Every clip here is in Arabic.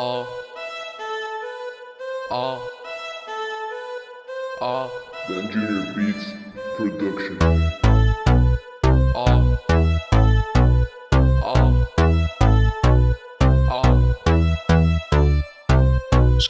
آه آه آه The Engineer Beats Production. آه آه آه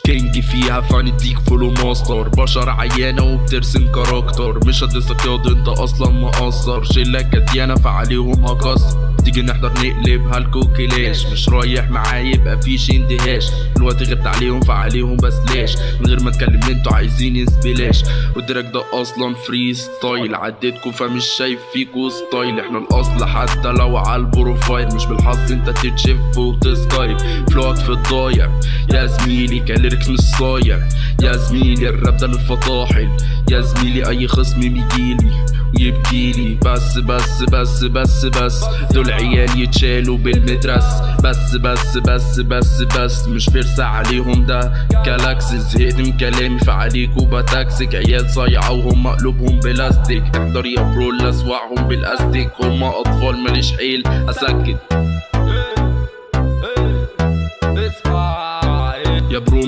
كينج فيها فنديك فولو ماستر بشر عيانة وبترسم كاركتر مش هتسلك ياض انت أصلا مقصر شلة كديانة فعليهم هكسر تيجي نحضر نقلبها الكوكيلاش مش رايح معايا يبقى فيش اندهاش الوقت غبت عليهم فعليهم بس ليش؟ من غير ما اتكلم أنتوا عايزين سبلاش والدرك ده أصلا فري ستايل عديتكم فمش شايف فيكوا ستايل إحنا الأصل حتى لو على البروفايل مش بالحظ انت تتشف وتسكايب. فلوك في الضايع. يا زميلي كاليركس مش صايع. يا زميلي الراب ده للفطاحل يا زميلي أي خصم بيجيلي ويبكيلي بس بس بس بس بس. دول عيال يتشالوا بالمدرس. بس بس بس بس بس مش فرسة عليهم ده. كلاكس زهقت من كلامي فعليكوا بتاكسك عيال صايعة وهم قلوبهم بلاستيك. احضر يا برو اللي اسوعهم بالاستيك هم أطفال ماليش حيل أسكت.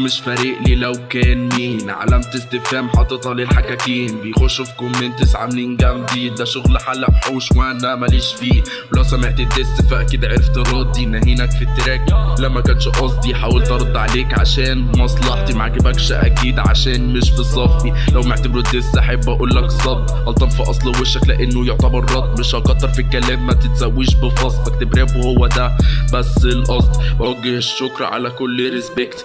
مش فارق لي لو كان مين. علامة استفهام حاططها للحكاكين. بيخشوا في كومنتس عاملين جامدين ده شغل حلق حوش وأنا ماليش فيه. ولو سمعت ال diss فأكيد عرفت ردي. نهينك في ال track. لا ما كانش قصدي. حاولت أرد عليك عشان مصلحتي. ما عجبكش أكيد عشان مش بصفي. لو معتبره ال diss أحب أقول لك صد غلطان في أصل وشك لأنه يعتبر رد. مش هكتر في الكلام. ما تتسويش بفصل. بكتب راب وهو ده بس القصد. بوجه الشكر على كل respect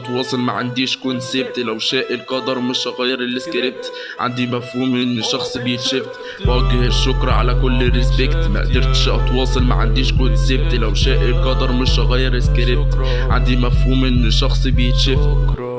اتواصل ما عنديش concept لو شاء القدر مش هغير السكريبت. عندي مفهوم إن الشخص بيتشفت. بوجه الشكر على كل respect ما قدرتش أتواصل ما عنديش concept لو شاء القدر مش هغير سكريبت عندي مفهوم إن الشخص بيتشفت.